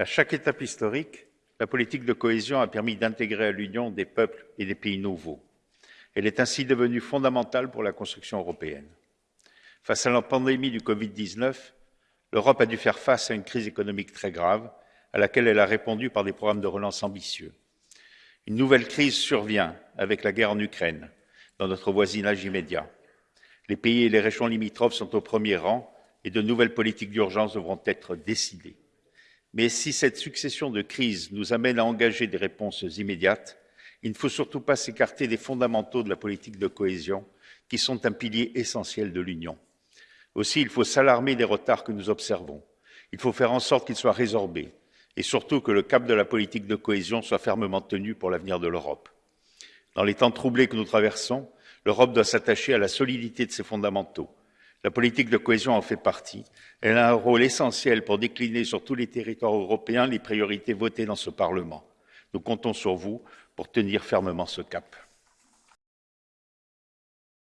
À chaque étape historique, la politique de cohésion a permis d'intégrer à l'Union des peuples et des pays nouveaux. Elle est ainsi devenue fondamentale pour la construction européenne. Face à la pandémie du Covid-19, l'Europe a dû faire face à une crise économique très grave, à laquelle elle a répondu par des programmes de relance ambitieux. Une nouvelle crise survient avec la guerre en Ukraine, dans notre voisinage immédiat. Les pays et les régions limitrophes sont au premier rang et de nouvelles politiques d'urgence devront être décidées. Mais si cette succession de crises nous amène à engager des réponses immédiates, il ne faut surtout pas s'écarter des fondamentaux de la politique de cohésion, qui sont un pilier essentiel de l'Union. Aussi, il faut s'alarmer des retards que nous observons. Il faut faire en sorte qu'ils soient résorbés et surtout que le cap de la politique de cohésion soit fermement tenu pour l'avenir de l'Europe. Dans les temps troublés que nous traversons, l'Europe doit s'attacher à la solidité de ses fondamentaux. La politique de cohésion en fait partie. Elle a un rôle essentiel pour décliner sur tous les territoires européens les priorités votées dans ce Parlement. Nous comptons sur vous pour tenir fermement ce cap.